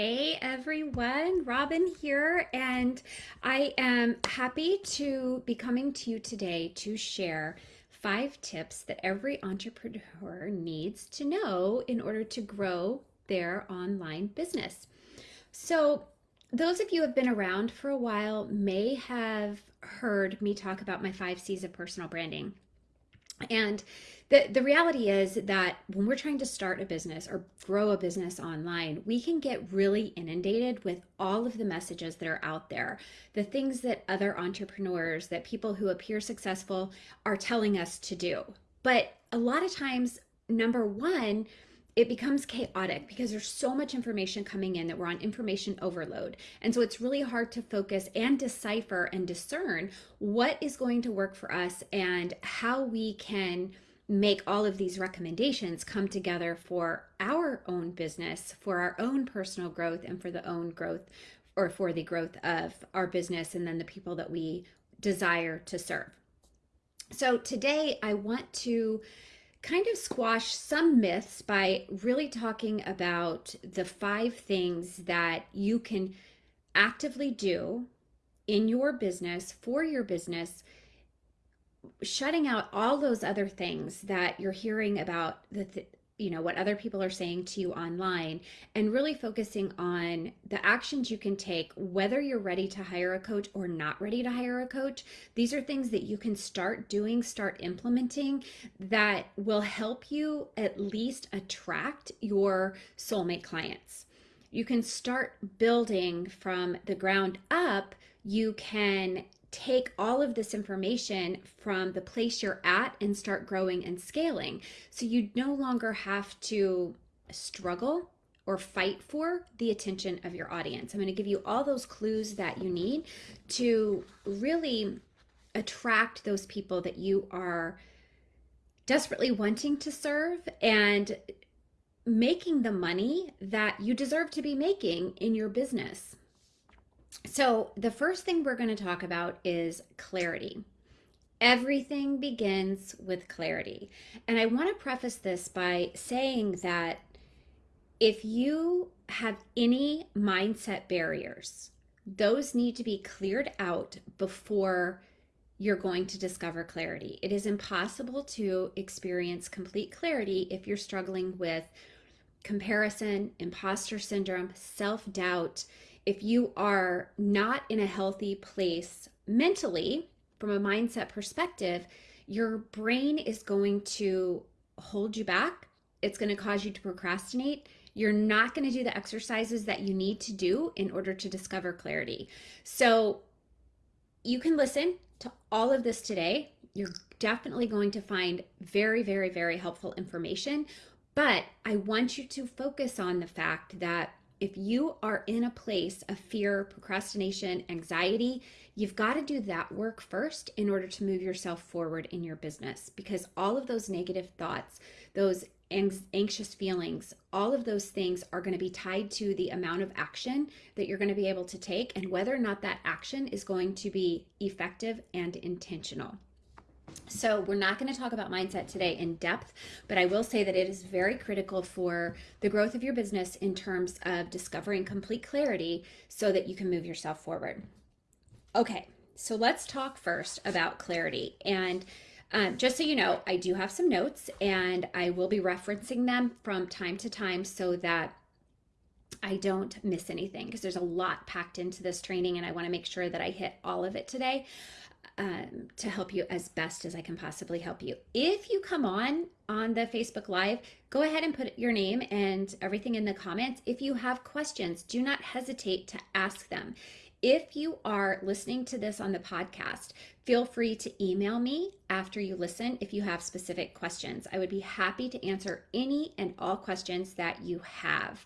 Hey everyone, Robin here, and I am happy to be coming to you today to share five tips that every entrepreneur needs to know in order to grow their online business. So, those of you who have been around for a while may have heard me talk about my five C's of personal branding. And the, the reality is that when we're trying to start a business or grow a business online, we can get really inundated with all of the messages that are out there, the things that other entrepreneurs, that people who appear successful are telling us to do. But a lot of times, number one, it becomes chaotic because there's so much information coming in that we're on information overload. And so it's really hard to focus and decipher and discern what is going to work for us and how we can make all of these recommendations come together for our own business, for our own personal growth, and for the own growth or for the growth of our business and then the people that we desire to serve. So today I want to kind of squash some myths by really talking about the five things that you can actively do in your business for your business shutting out all those other things that you're hearing about the th- you know what other people are saying to you online and really focusing on the actions you can take whether you're ready to hire a coach or not ready to hire a coach. These are things that you can start doing start implementing that will help you at least attract your soulmate clients. You can start building from the ground up. You can take all of this information from the place you're at and start growing and scaling. So you no longer have to struggle or fight for the attention of your audience. I'm going to give you all those clues that you need to really attract those people that you are desperately wanting to serve and making the money that you deserve to be making in your business. So, the first thing we're going to talk about is clarity. Everything begins with clarity. And I want to preface this by saying that if you have any mindset barriers, those need to be cleared out before you're going to discover clarity. It is impossible to experience complete clarity if you're struggling with comparison, imposter syndrome, self doubt if you are not in a healthy place mentally, from a mindset perspective, your brain is going to hold you back. It's going to cause you to procrastinate. You're not going to do the exercises that you need to do in order to discover clarity. So, you can listen to all of this today. You're definitely going to find very, very, very helpful information. But I want you to focus on the fact that if you are in a place of fear, procrastination, anxiety, you've got to do that work first in order to move yourself forward in your business because all of those negative thoughts, those anxious feelings, all of those things are going to be tied to the amount of action that you're going to be able to take and whether or not that action is going to be effective and intentional. So, we're not going to talk about mindset today in depth, but I will say that it is very critical for the growth of your business in terms of discovering complete clarity so that you can move yourself forward. Okay, so let's talk first about clarity. And um, just so you know, I do have some notes and I will be referencing them from time to time so that I don't miss anything because there's a lot packed into this training and I want to make sure that I hit all of it today um, to help you as best as I can possibly help you. If you come on on the Facebook Live, go ahead and put your name and everything in the comments. If you have questions, do not hesitate to ask them. If you are listening to this on the podcast, feel free to email me after you listen if you have specific questions. I would be happy to answer any and all questions that you have.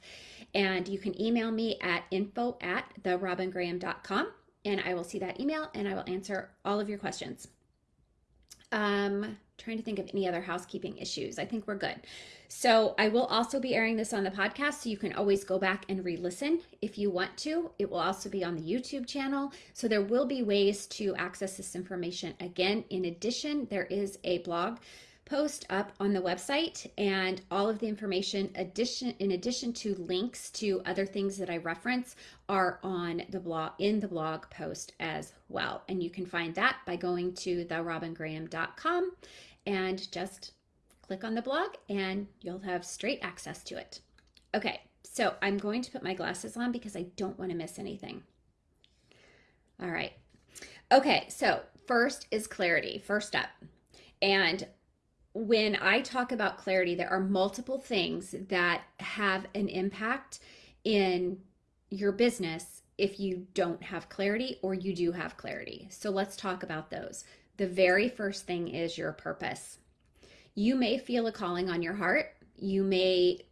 And you can email me at info at therobingraham.com and I will see that email and I will answer all of your questions. Um, trying to think of any other housekeeping issues. I think we're good. So I will also be airing this on the podcast, so you can always go back and re-listen if you want to. It will also be on the YouTube channel, so there will be ways to access this information again. In addition, there is a blog post up on the website and all of the information addition in addition to links to other things that I reference are on the blog in the blog post as well. And you can find that by going to therobingraham.com and just click on the blog and you'll have straight access to it. Okay, so I'm going to put my glasses on because I don't want to miss anything. All right. Okay, so first is clarity, first up. And when I talk about clarity, there are multiple things that have an impact in your business if you don't have clarity or you do have clarity. So let's talk about those. The very first thing is your purpose. You may feel a calling on your heart. You may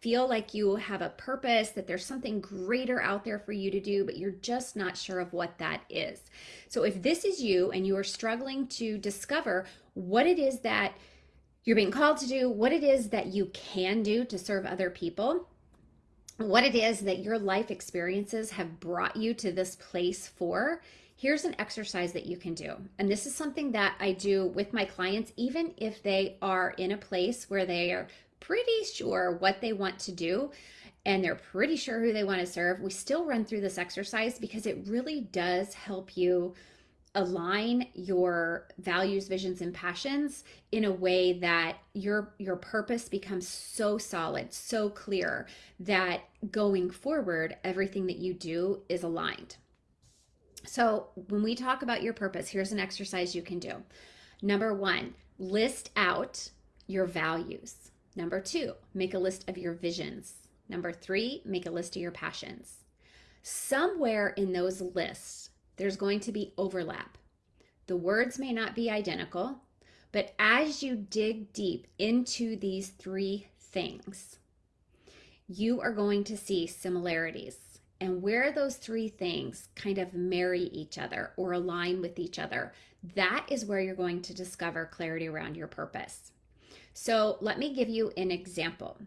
feel like you have a purpose, that there's something greater out there for you to do, but you're just not sure of what that is. So, if this is you and you are struggling to discover what it is that you're being called to do, what it is that you can do to serve other people, what it is that your life experiences have brought you to this place for, here's an exercise that you can do. And this is something that I do with my clients, even if they are in a place where they are pretty sure what they want to do and they're pretty sure who they want to serve, we still run through this exercise because it really does help you align your values, visions and passions in a way that your your purpose becomes so solid, so clear that going forward everything that you do is aligned. So, when we talk about your purpose, here's an exercise you can do. Number 1, list out your values. Number two, make a list of your visions. Number three, make a list of your passions. Somewhere in those lists, there's going to be overlap. The words may not be identical, but as you dig deep into these three things, you are going to see similarities. And where those three things kind of marry each other or align with each other, that is where you're going to discover clarity around your purpose. So let me give you an example.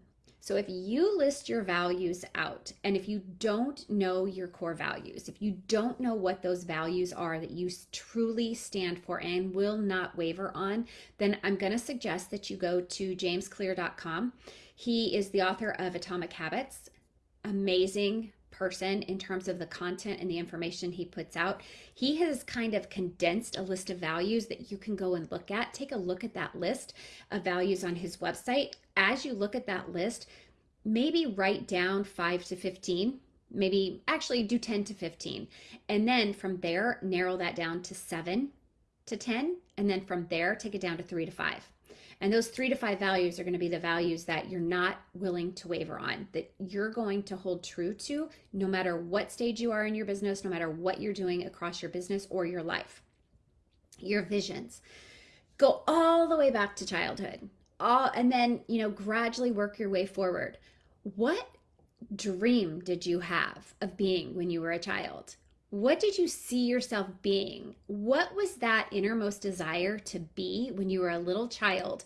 So if you list your values out, and if you don't know your core values, if you don't know what those values are that you truly stand for and will not waver on, then I'm going to suggest that you go to jamesclear.com. He is the author of Atomic Habits, amazing person in terms of the content and the information he puts out. He has kind of condensed a list of values that you can go and look at. Take a look at that list of values on his website. As you look at that list, maybe write down 5 to 15 maybe actually do 10 to 15 and then from there narrow that down to 7 to 10 and then from there take it down to 3 to 5 and those three to five values are going to be the values that you're not willing to waver on, that you're going to hold true to no matter what stage you are in your business, no matter what you're doing across your business or your life. Your visions go all the way back to childhood. All and then, you know, gradually work your way forward. What dream did you have of being when you were a child? What did you see yourself being? What was that innermost desire to be when you were a little child?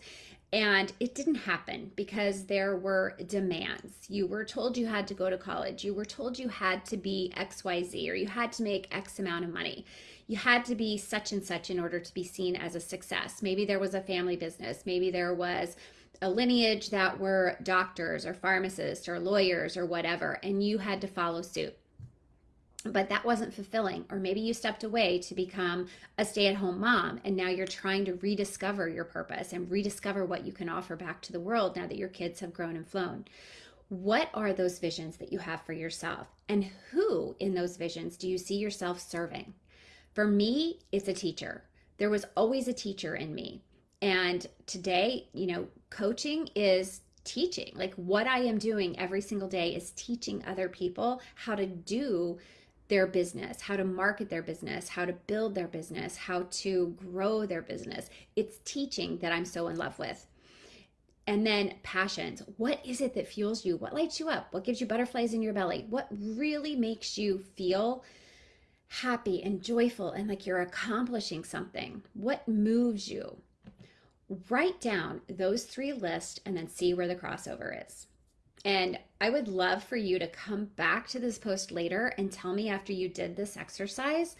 And it didn't happen because there were demands. You were told you had to go to college. You were told you had to be XYZ or you had to make X amount of money. You had to be such and such in order to be seen as a success. Maybe there was a family business. Maybe there was a lineage that were doctors or pharmacists or lawyers or whatever, and you had to follow suit but that wasn't fulfilling. Or maybe you stepped away to become a stay at home mom and now you're trying to rediscover your purpose and rediscover what you can offer back to the world now that your kids have grown and flown. What are those visions that you have for yourself? And who in those visions do you see yourself serving? For me, it's a teacher. There was always a teacher in me. And today, you know, coaching is teaching. Like what I am doing every single day is teaching other people how to do their business, how to market their business, how to build their business, how to grow their business. It's teaching that I'm so in love with. And then passions. What is it that fuels you? What lights you up? What gives you butterflies in your belly? What really makes you feel happy and joyful and like you're accomplishing something? What moves you? Write down those three lists and then see where the crossover is. And I would love for you to come back to this post later and tell me after you did this exercise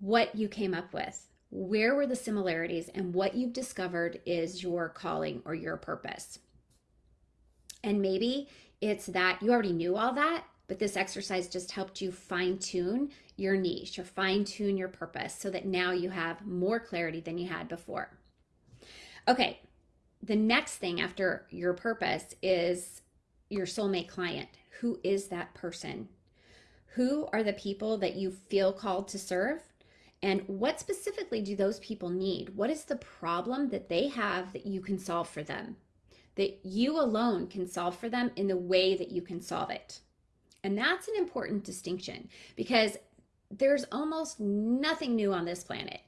what you came up with. where were the similarities and what you've discovered is your calling or your purpose. And maybe it's that you already knew all that, but this exercise just helped you fine tune your niche or fine tune your purpose so that now you have more clarity than you had before. Okay, the next thing after your purpose is your soulmate client. Who is that person? Who are the people that you feel called to serve? And what specifically do those people need? What is the problem that they have that you can solve for them? That you alone can solve for them in the way that you can solve it. And that's an important distinction because there's almost nothing new on this planet.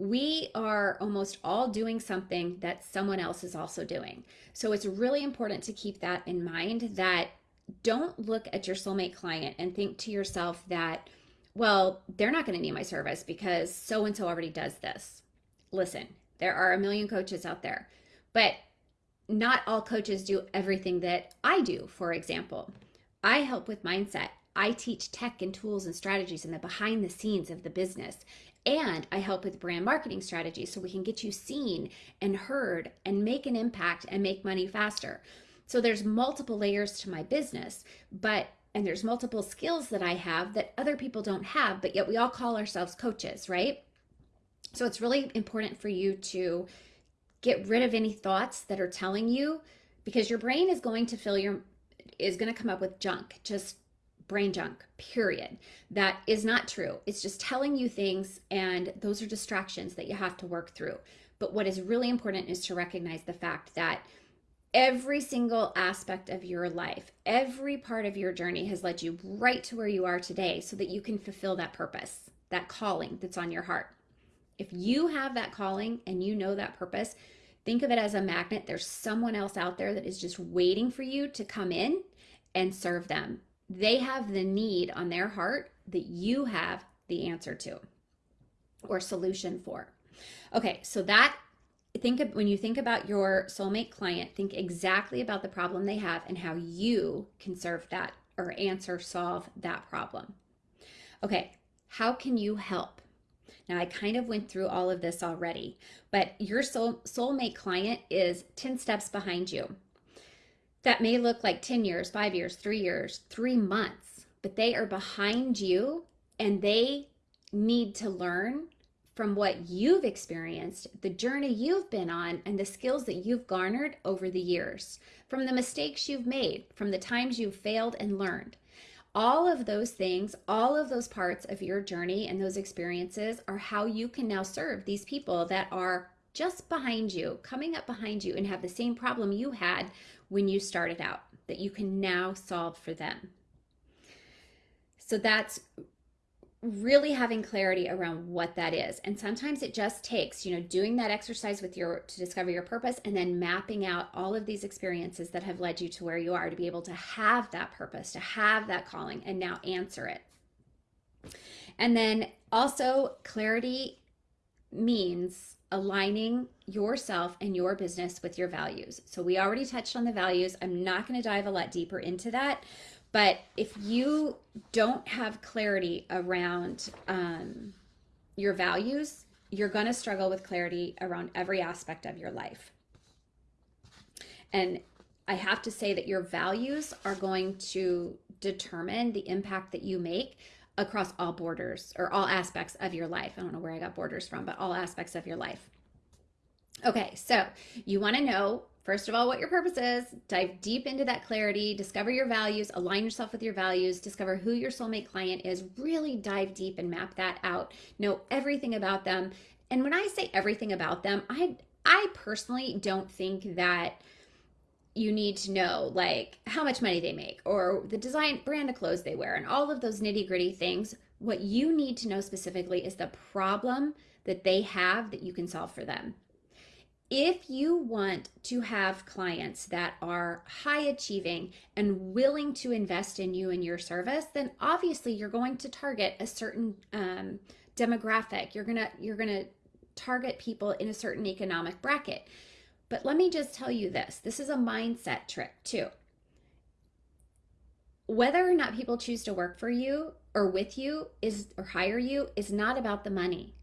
We are almost all doing something that someone else is also doing. So it's really important to keep that in mind that don't look at your soulmate client and think to yourself that, well, they're not going to need my service because so and so already does this. Listen, there are a million coaches out there, but not all coaches do everything that I do, for example. I help with mindset. I teach tech and tools and strategies and the behind the scenes of the business. And I help with brand marketing strategies so we can get you seen and heard and make an impact and make money faster. So there's multiple layers to my business, but and there's multiple skills that I have that other people don't have, but yet we all call ourselves coaches, right? So it's really important for you to get rid of any thoughts that are telling you because your brain is going to fill your is going to come up with junk, just brain junk, period. That is not true. It's just telling you things, and those are distractions that you have to work through. But what is really important is to recognize the fact that every single aspect of your life, every part of your journey has led you right to where you are today so that you can fulfill that purpose, that calling that's on your heart. If you have that calling and you know that purpose, think of it as a magnet. There's someone else out there that is just waiting for you to come in and serve them. They have the need on their heart that you have the answer to or solution for. Okay, so that think of, when you think about your soulmate client, think exactly about the problem they have and how you can serve that or answer solve that problem. Okay, how can you help? Now, I kind of went through all of this already, but your soul, soulmate client is 10 steps behind you. That may look like 10 years, five years, three years, three months, but they are behind you and they need to learn from what you've experienced, the journey you've been on, and the skills that you've garnered over the years, from the mistakes you've made, from the times you've failed and learned. All of those things, all of those parts of your journey and those experiences are how you can now serve these people that are just behind you, coming up behind you, and have the same problem you had when you started out that you can now solve for them. So that's really having clarity around what that is and sometimes it just takes you know doing that exercise with your to discover your purpose and then mapping out all of these experiences that have led you to where you are to be able to have that purpose to have that calling and now answer it and then also clarity means aligning yourself and your business with your values so we already touched on the values i'm not going to dive a lot deeper into that but if you don't have clarity around um, your values, you're going to struggle with clarity around every aspect of your life. And I have to say that your values are going to determine the impact that you make across all borders or all aspects of your life. I don't know where I got borders from, but all aspects of your life. Okay, so you want to know First of all, what your purpose is, dive deep into that clarity, discover your values, align yourself with your values, discover who your soulmate client is, really dive deep and map that out. Know everything about them. And when I say everything about them, I I personally don't think that you need to know like how much money they make or the design brand of clothes they wear and all of those nitty-gritty things. What you need to know specifically is the problem that they have that you can solve for them if you want to have clients that are high achieving and willing to invest in you and your service, then obviously you're going to target a certain um, demographic. You're gonna you're gonna target people in a certain economic bracket. But let me just tell you this: this is a mindset trick too. Whether or not people choose to work for you or with you is or hire you is not about the money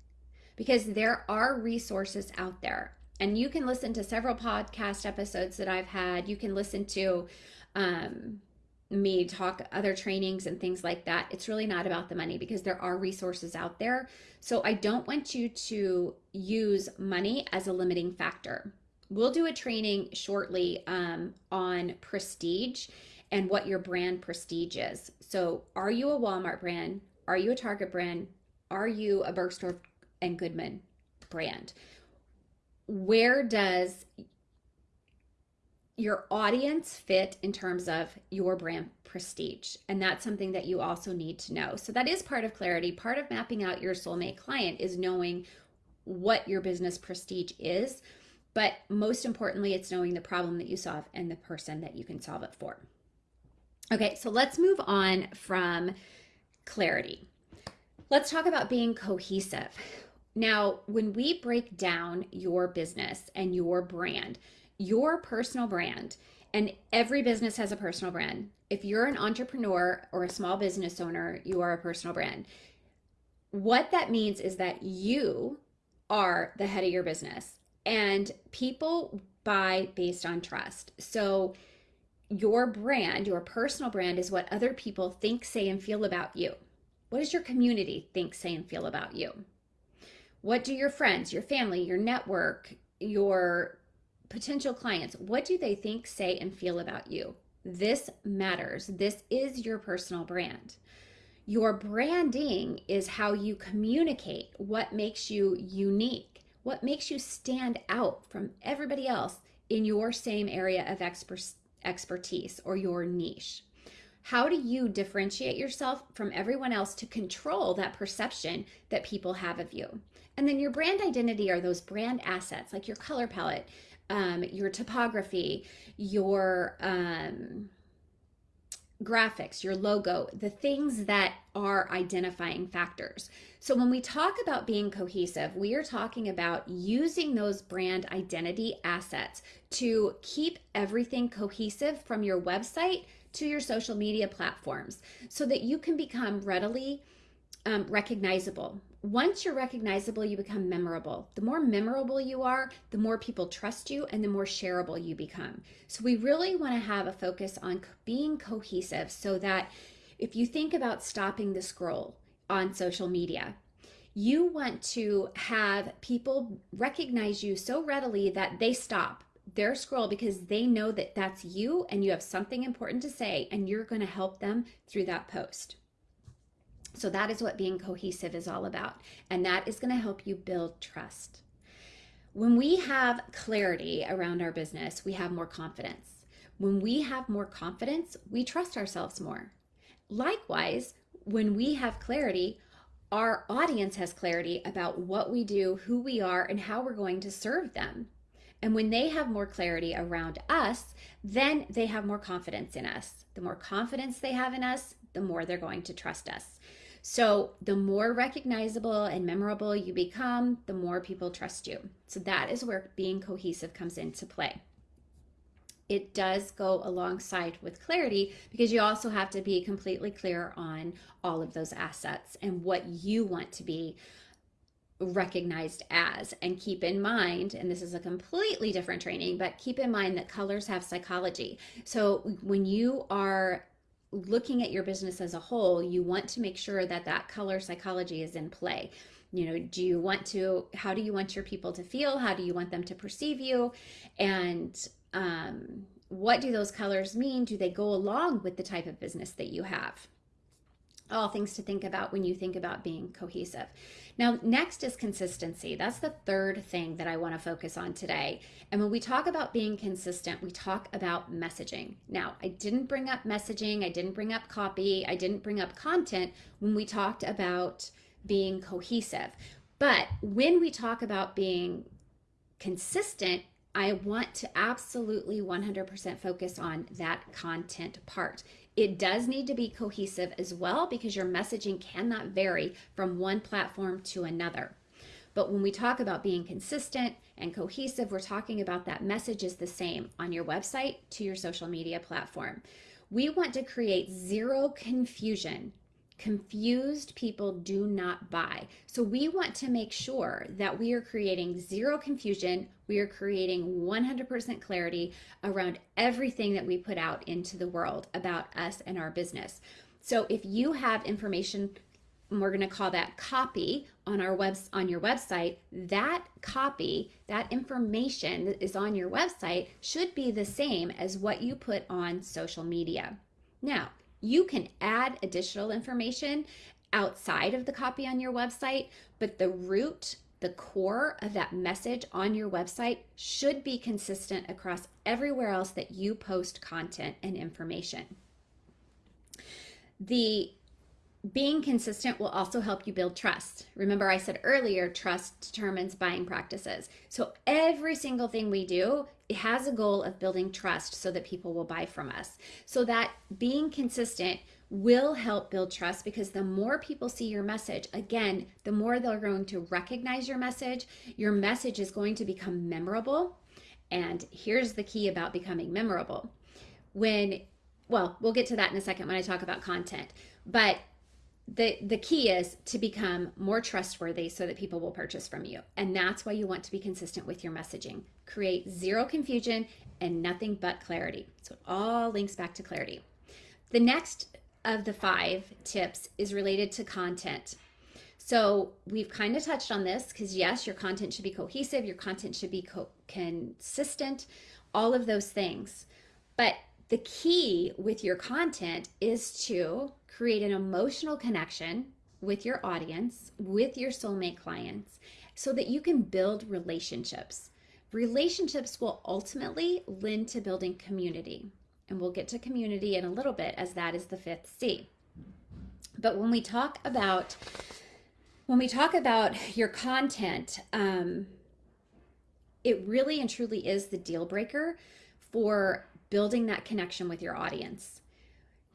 because there are resources out there. And you can listen to several podcast episodes that I've had. You can listen to um, me talk other trainings and things like that. It's really not about the money because there are resources out there. So I don't want you to use money as a limiting factor. We'll do a training shortly um, on prestige and what your brand prestige is. So, are you a Walmart brand? Are you a Target brand? Are you a Bergdorf and Goodman brand? Where does your audience fit in terms of your brand prestige? And that's something that you also need to know. So, that is part of clarity. Part of mapping out your soulmate client is knowing what your business prestige is. But most importantly, it's knowing the problem that you solve and the person that you can solve it for. Okay, so let's move on from clarity. Let's talk about being cohesive. Now, when we break down your business and your brand, your personal brand, and every business has a personal brand. If you're an entrepreneur or a small business owner, you are a personal brand. What that means is that you are the head of your business, and people buy based on trust. So, your brand, your personal brand, is what other people think, say, and feel about you. What does your community think, say, and feel about you? What do your friends, your family, your network, your potential clients, what do they think, say, and feel about you? This matters. This is your personal brand. Your branding is how you communicate what makes you unique, what makes you stand out from everybody else in your same area of expertise expertise or your niche. How do you differentiate yourself from everyone else to control that perception that people have of you? And then your brand identity are those brand assets like your color palette, um, your typography, your um, graphics, your logo, the things that are identifying factors. So when we talk about being cohesive, we are talking about using those brand identity assets to keep everything cohesive from your website to your social media platforms so that you can become readily um, recognizable. Once you're recognizable, you become memorable. The more memorable you are, the more people trust you and the more shareable you become. So, we really want to have a focus on being cohesive so that if you think about stopping the scroll on social media, you want to have people recognize you so readily that they stop their scroll because they know that that's you and you have something important to say and you're going to help them through that post. So that is what being cohesive is all about. And that is going to help you build trust. When we have clarity around our business, we have more confidence. When we have more confidence, we trust ourselves more. Likewise, when we have clarity, our audience has clarity about what we do, who we are, and how we're going to serve them. And when they have more clarity around us, then they have more confidence in us. The more confidence they have in us, the more they're going to trust us. So, the more recognizable and memorable you become, the more people trust you. So, that is where being cohesive comes into play. It does go alongside with clarity because you also have to be completely clear on all of those assets and what you want to be recognized as. And keep in mind, and this is a completely different training, but keep in mind that colors have psychology. So when you are looking at your business as a whole, you want to make sure that that color psychology is in play. You know, do you want to, how do you want your people to feel? How do you want them to perceive you? And um, what do those colors mean? Do they go along with the type of business that you have? All things to think about when you think about being cohesive. Now, next is consistency. That's the third thing that I want to focus on today. And when we talk about being consistent, we talk about messaging. Now, I didn't bring up messaging, I didn't bring up copy, I didn't bring up content when we talked about being cohesive. But when we talk about being consistent, I want to absolutely 100% focus on that content part. It does need to be cohesive as well because your messaging cannot vary from one platform to another. But when we talk about being consistent and cohesive, we're talking about that message is the same on your website to your social media platform. We want to create zero confusion Confused people do not buy. So we want to make sure that we are creating zero confusion. We are creating 100% clarity around everything that we put out into the world about us and our business. So if you have information and we're going to call that copy on our webs on your website that copy that information that is on your website should be the same as what you put on social media now you can add additional information outside of the copy on your website, but the root, the core of that message on your website should be consistent across everywhere else that you post content and information. The being consistent will also help you build trust. Remember, I said earlier, trust determines buying practices. So every single thing we do it has a goal of building trust so that people will buy from us. So that being consistent will help build trust because the more people see your message, again, the more they're going to recognize your message. Your message is going to become memorable. And here's the key about becoming memorable. When, well, we'll get to that in a second when I talk about content. But the the key is to become more trustworthy so that people will purchase from you. And that's why you want to be consistent with your messaging. Create zero confusion and nothing but clarity. So it all links back to clarity. The next of the five tips is related to content. So we've kind of touched on this because yes your content should be cohesive your content should be co- consistent all of those things. But the key with your content is to create an emotional connection with your audience, with your soulmate clients, so that you can build relationships. Relationships will ultimately lend to building community. And we'll get to community in a little bit as that is the fifth C. But when we talk about when we talk about your content, um, it really and truly is the deal breaker for building that connection with your audience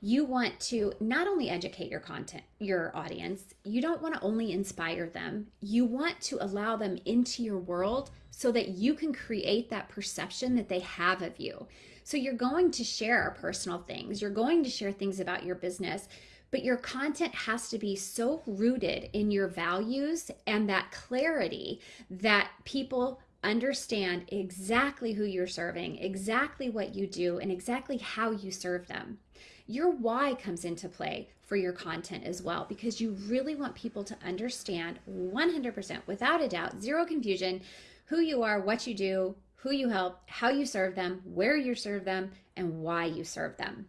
you want to not only educate your content, your audience, you don't want to only inspire them. You want to allow them into your world so that you can create that perception that they have of you. So you're going to share personal things, you're going to share things about your business, but your content has to be so rooted in your values and that clarity that people understand exactly who you're serving, exactly what you do, and exactly how you serve them your why comes into play for your content as well because you really want people to understand 100% without a doubt, zero confusion, who you are, what you do, who you help, how you serve them, where you serve them, and why you serve them.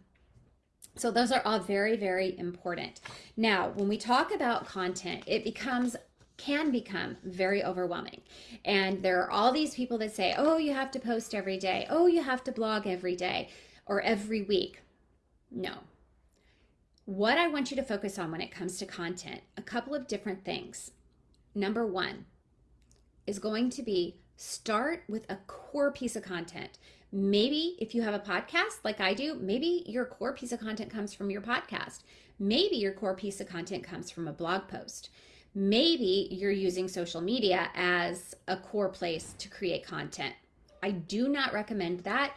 So, those are all very, very important. Now, when we talk about content, it becomes can become very overwhelming. And there are all these people that say, oh, you have to post every day. Oh, you have to blog every day or every week. No. What I want you to focus on when it comes to content, a couple of different things. Number one is going to be start with a core piece of content. Maybe if you have a podcast like I do, maybe your core piece of content comes from your podcast. Maybe your core piece of content comes from a blog post. Maybe you're using social media as a core place to create content. I do not recommend that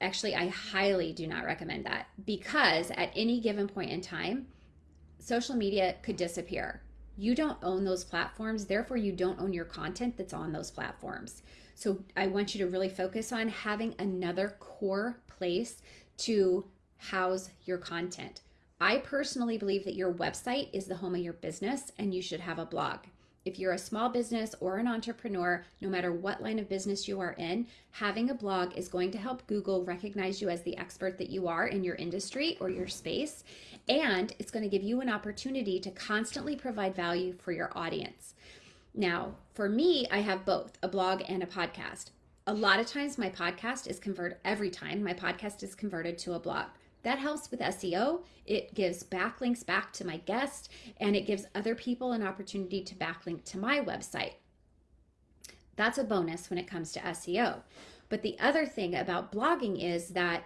Actually, I highly do not recommend that because at any given point in time, social media could disappear. You don't own those platforms, therefore, you don't own your content that's on those platforms. So, I want you to really focus on having another core place to house your content. I personally believe that your website is the home of your business and you should have a blog. If you're a small business or an entrepreneur, no matter what line of business you are in, having a blog is going to help Google recognize you as the expert that you are in your industry or your space. And it's going to give you an opportunity to constantly provide value for your audience. Now, for me, I have both a blog and a podcast. A lot of times my podcast is converted every time my podcast is converted to a blog. That helps with SEO. It gives backlinks back to my guest and it gives other people an opportunity to backlink to my website. That's a bonus when it comes to SEO. But the other thing about blogging is that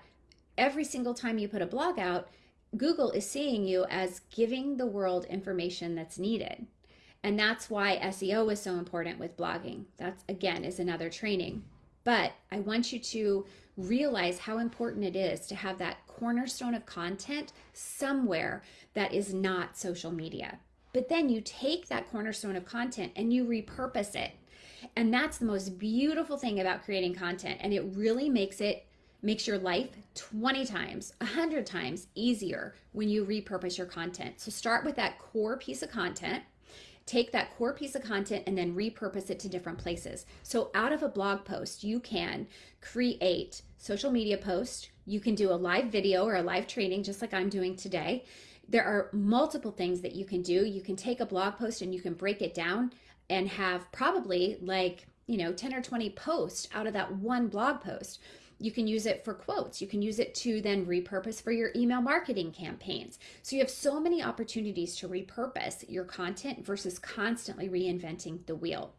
every single time you put a blog out, Google is seeing you as giving the world information that's needed. And that's why SEO is so important with blogging. That's again is another training. But I want you to realize how important it is to have that cornerstone of content somewhere that is not social media. But then you take that cornerstone of content and you repurpose it. And that's the most beautiful thing about creating content. And it really makes it makes your life 20 times, 100 times easier when you repurpose your content. So start with that core piece of content take that core piece of content and then repurpose it to different places. So out of a blog post, you can create social media post, you can do a live video or a live training just like I'm doing today. There are multiple things that you can do. You can take a blog post and you can break it down and have probably like, you know, 10 or 20 posts out of that one blog post. You can use it for quotes. You can use it to then repurpose for your email marketing campaigns. So you have so many opportunities to repurpose your content versus constantly reinventing the wheel.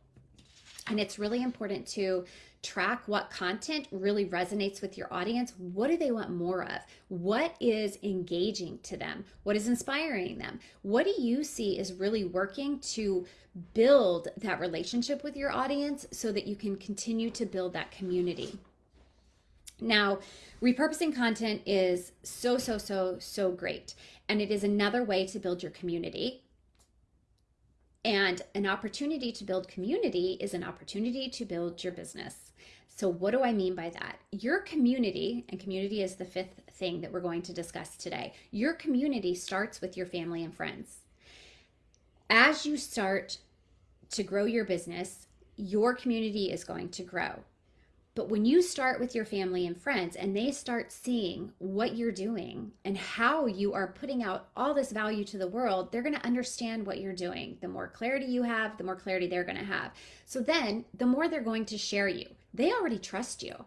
And it's really important to track what content really resonates with your audience. What do they want more of? What is engaging to them? What is inspiring them? What do you see is really working to build that relationship with your audience so that you can continue to build that community? Now, repurposing content is so, so, so, so great. And it is another way to build your community. And an opportunity to build community is an opportunity to build your business. So, what do I mean by that? Your community, and community is the fifth thing that we're going to discuss today. Your community starts with your family and friends. As you start to grow your business, your community is going to grow. But when you start with your family and friends and they start seeing what you're doing and how you are putting out all this value to the world, they're going to understand what you're doing. The more clarity you have, the more clarity they're going to have. So then the more they're going to share you. They already trust you.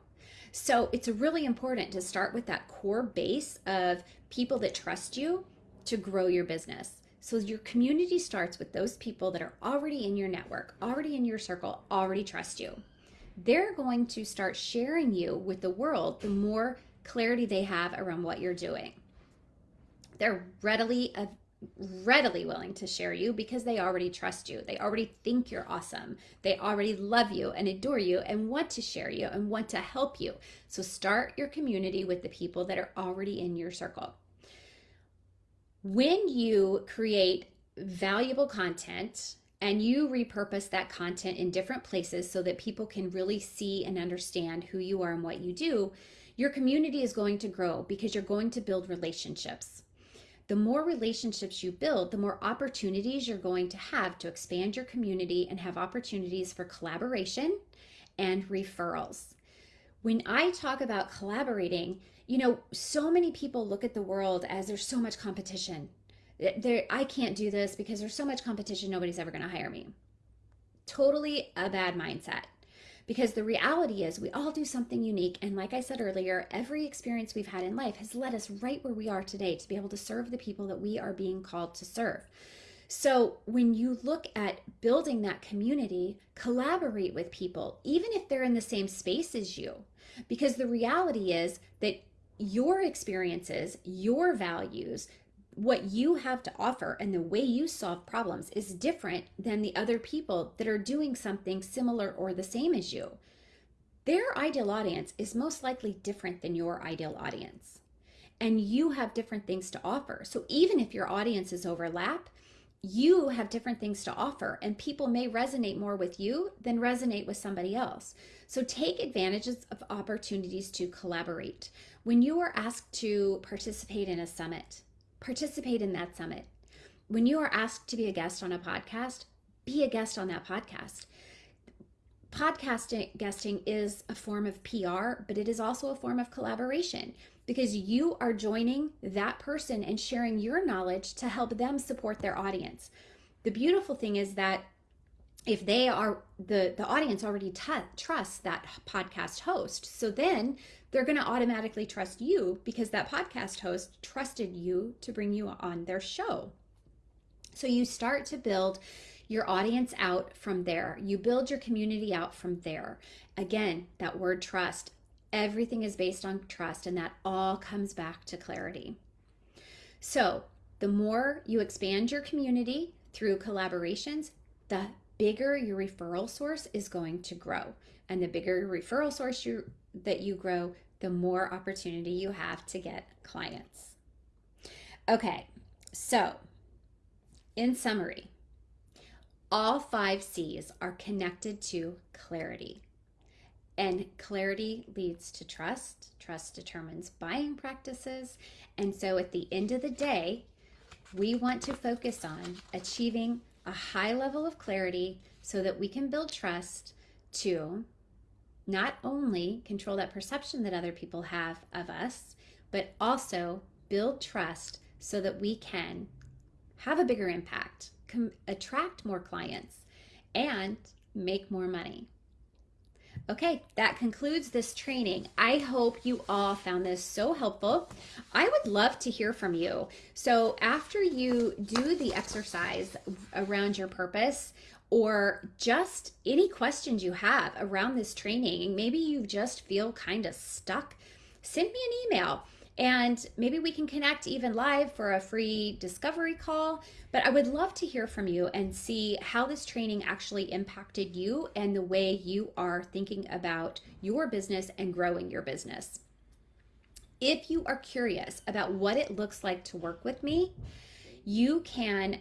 So it's really important to start with that core base of people that trust you to grow your business. So your community starts with those people that are already in your network, already in your circle, already trust you they're going to start sharing you with the world the more clarity they have around what you're doing. They're readily uh, readily willing to share you because they already trust you. They already think you're awesome. They already love you and adore you and want to share you and want to help you. So start your community with the people that are already in your circle. When you create valuable content and you repurpose that content in different places so that people can really see and understand who you are and what you do, your community is going to grow because you're going to build relationships. The more relationships you build, the more opportunities you're going to have to expand your community and have opportunities for collaboration and referrals. When I talk about collaborating, you know, so many people look at the world as there's so much competition there I can't do this because there's so much competition nobody's ever going to hire me. Totally a bad mindset. Because the reality is, we all do something unique. And like I said earlier, every experience we've had in life has led us right where we are today to be able to serve the people that we are being called to serve. So, when you look at building that community, collaborate with people, even if they're in the same space as you. Because the reality is that your experiences, your values, what you have to offer and the way you solve problems is different than the other people that are doing something similar or the same as you. Their ideal audience is most likely different than your ideal audience. And you have different things to offer. So even if your audiences overlap, you have different things to offer, and people may resonate more with you than resonate with somebody else. So take advantages of opportunities to collaborate. When you are asked to participate in a summit, participate in that summit. When you are asked to be a guest on a podcast, be a guest on that podcast. Podcasting guesting is a form of PR, but it is also a form of collaboration because you are joining that person and sharing your knowledge to help them support their audience. The beautiful thing is that if they are the the audience already trusts that podcast host so then they're going to automatically trust you because that podcast host trusted you to bring you on their show. So you start to build your audience out from there. You build your community out from there. Again that word trust everything is based on trust and that all comes back to clarity. So the more you expand your community through collaborations the bigger your referral source is going to grow. And the bigger your referral source you, that you grow, the more opportunity you have to get clients. Okay, so in summary, all five C's are connected to clarity. And clarity leads to trust. Trust determines buying practices. And so at the end of the day, we want to focus on achieving a high level of clarity so that we can build trust to not only control that perception that other people have of us, but also build trust so that we can have a bigger impact, attract more clients, and make more money. Okay, that concludes this training. I hope you all found this so helpful. I would love to hear from you. So, after you do the exercise around your purpose, or just any questions you have around this training, maybe you just feel kind of stuck, send me an email and maybe we can connect even live for a free discovery call. But I would love to hear from you and see how this training actually impacted you and the way you are thinking about your business and growing your business. If you are curious about what it looks like to work with me, you can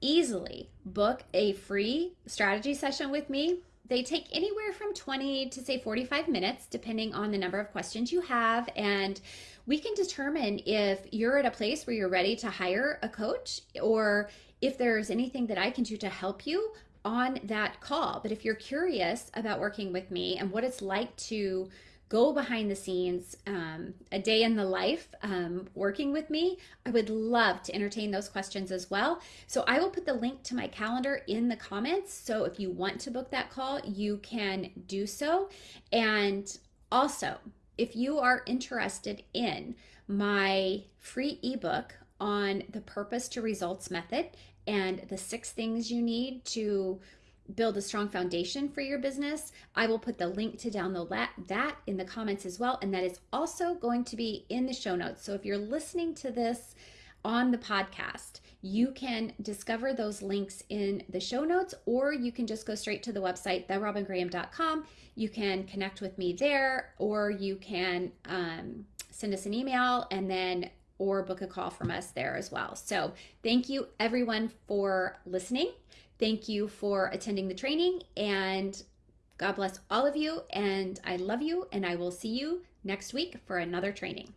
easily book a free strategy session with me they take anywhere from 20 to say 45 minutes, depending on the number of questions you have. And we can determine if you're at a place where you're ready to hire a coach or if there's anything that I can do to help you on that call. But if you're curious about working with me and what it's like to go behind the scenes, um, a day in the life um, working with me, I would love to entertain those questions as well. So I will put the link to my calendar in the comments. So if you want to book that call, you can do so. And also, if you are interested in my free ebook on the purpose to results method and the six things you need to build a strong foundation for your business, I will put the link to download that in the comments as well. And that is also going to be in the show notes. So if you're listening to this on the podcast, you can discover those links in the show notes, or you can just go straight to the website, therobingraham.com. You can connect with me there, or you can um, send us an email and then or book a call from us there as well. So, thank you everyone for listening. Thank you for attending the training and God bless all of you. And I love you. And I will see you next week for another training.